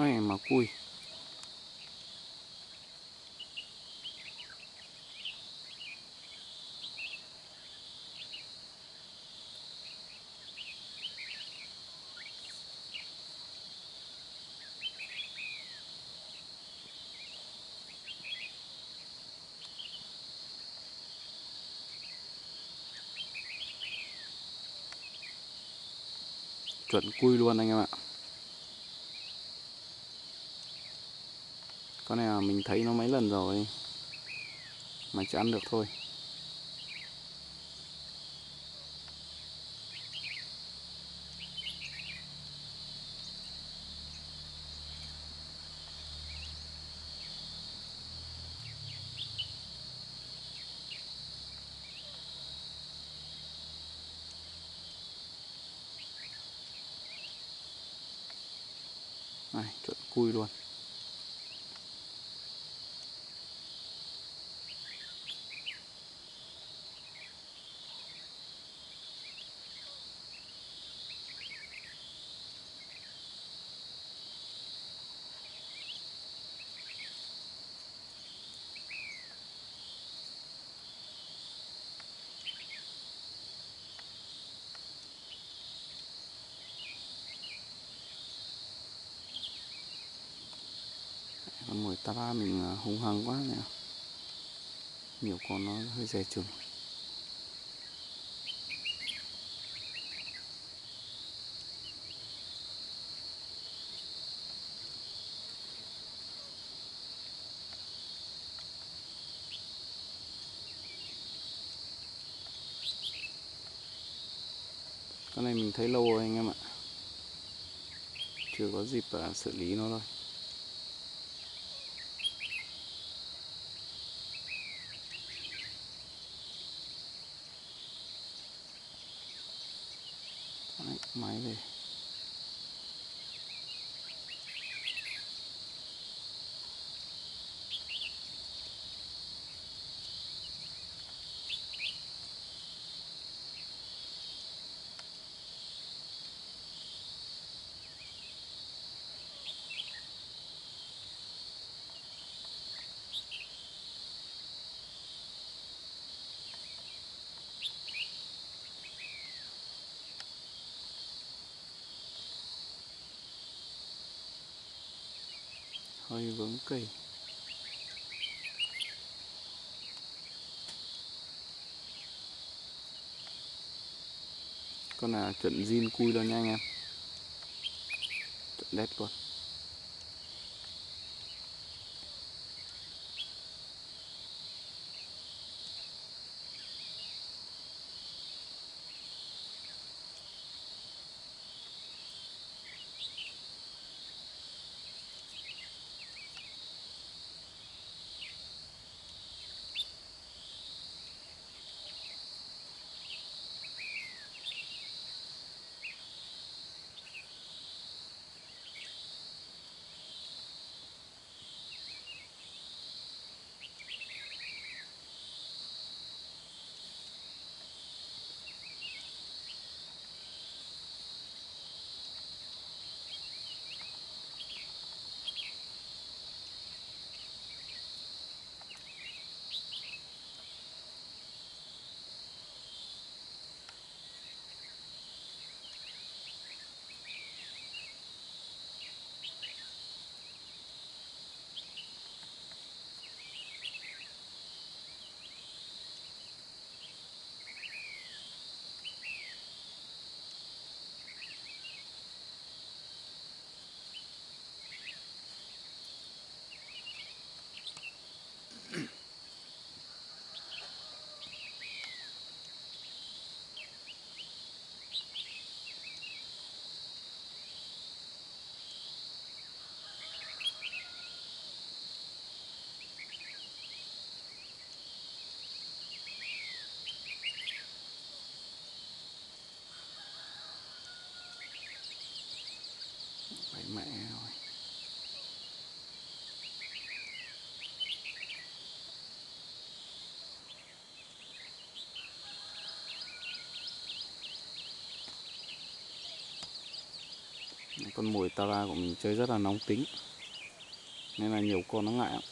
Ôi mà cùi chuẩn cùi luôn anh em ạ. Con này là mình thấy nó mấy lần rồi. Mà chưa ăn được thôi. Này, chuẩn cùi luôn. Con mồi ta ba mình à, hung hăng quá nè nhiều con nó hơi dè chừng. Con này mình thấy lâu rồi anh em ạ. Chưa có dịp à, xử lý nó thôi Đấy, máy hơi vướng cây con là chuẩn zin cui luôn nha anh em. Chuẩn đét luôn. mẹ rồi. Con mồi tara của mình chơi rất là nóng tính, nên là nhiều con nó ngại lắm.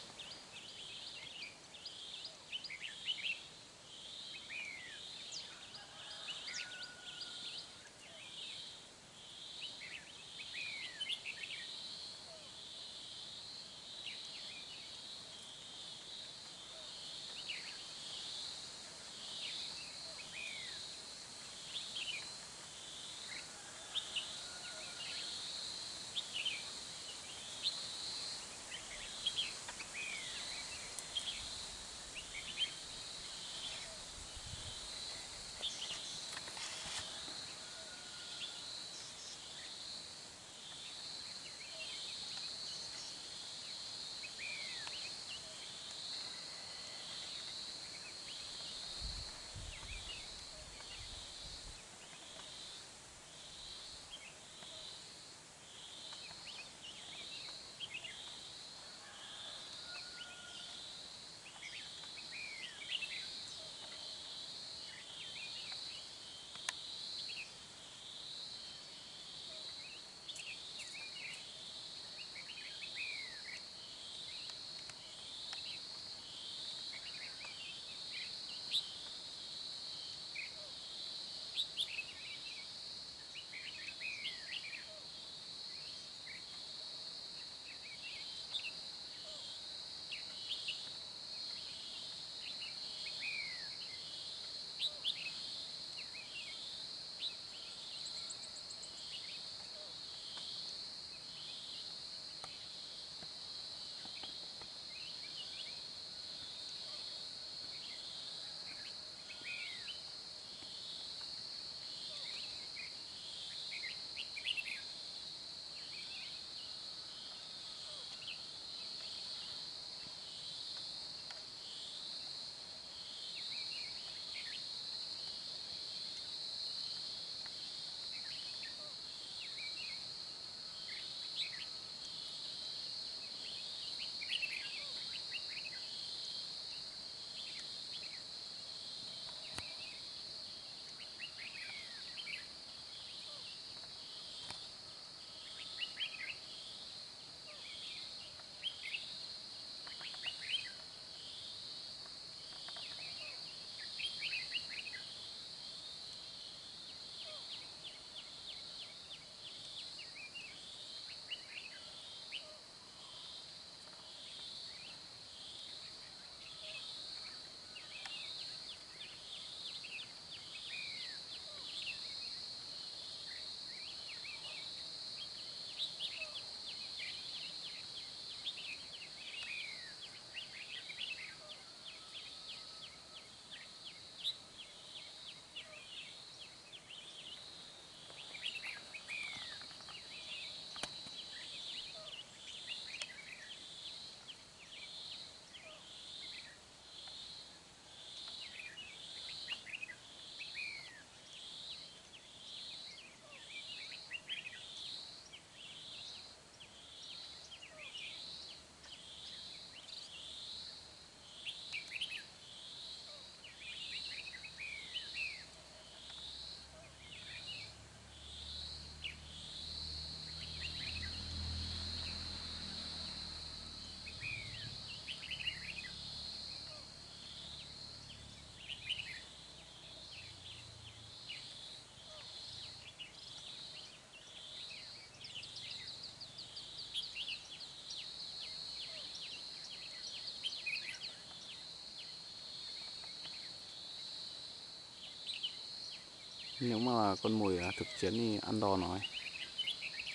Nếu mà là con mồi thực chiến thì ăn đòn rồi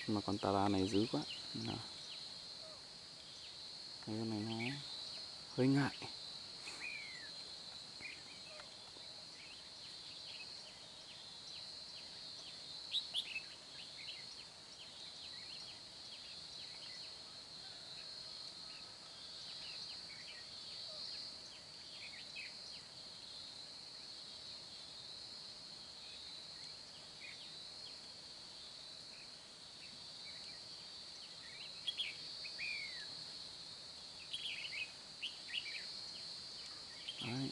nhưng mà con tara này dữ quá. Đấy, cái con này nó hơi ngại Đấy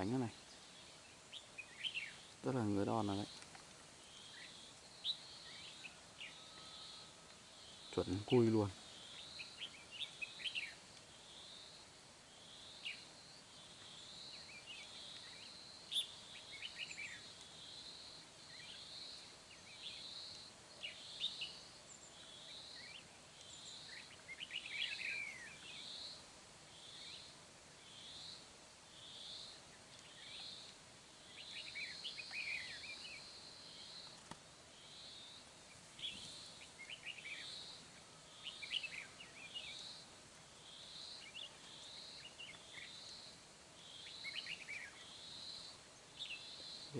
đánh cái này. Rất là người đòn rồi đấy. Chuẩn cùi luôn.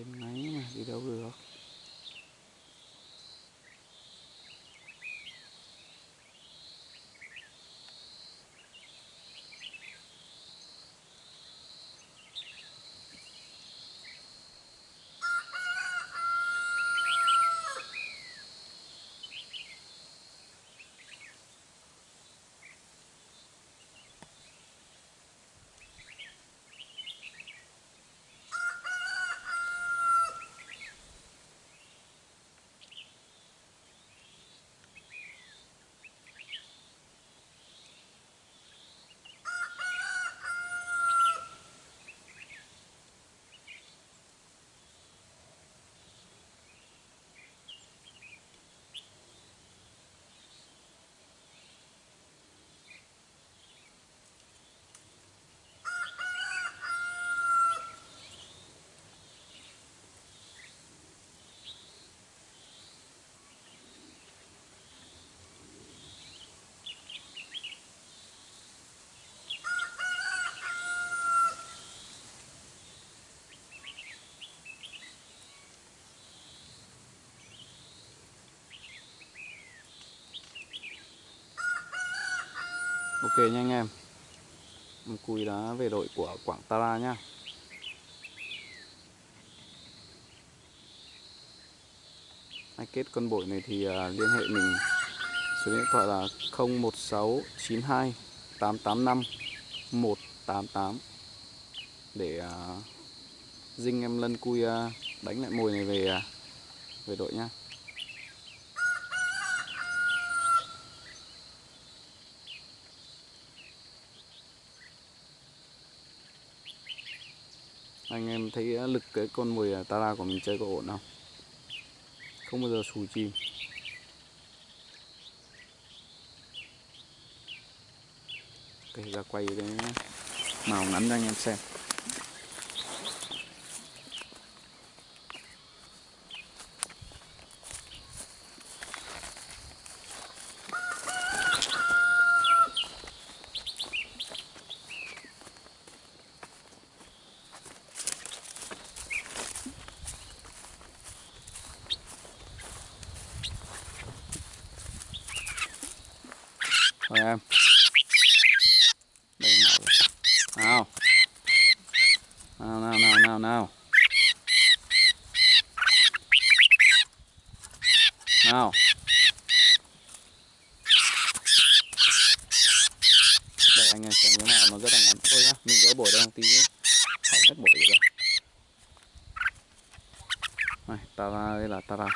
Trên máy mà đi đâu được? Ok nha anh em. Cùi đã về đội của Quảng Tara nhá Ai kết con bội này thì à, liên hệ mình. Số điện thoại là 01692 885 188 Để à, dinh em lân cùi à, đánh lại mồi này về về đội nha. Anh em thấy à, lực cái con mồi à, tara của mình chơi có ổn không? Không bao giờ xù chim ok, ra quay cái màu ngắn cho anh em xem Rồi em Đây nào Nào Now, now. Now. Đây anh em xem cái nào nó rất là ngắn Thôi nhá, mình gỡ bổi đây một tí Hỏng hết bổi rồi Này, tara đây là tara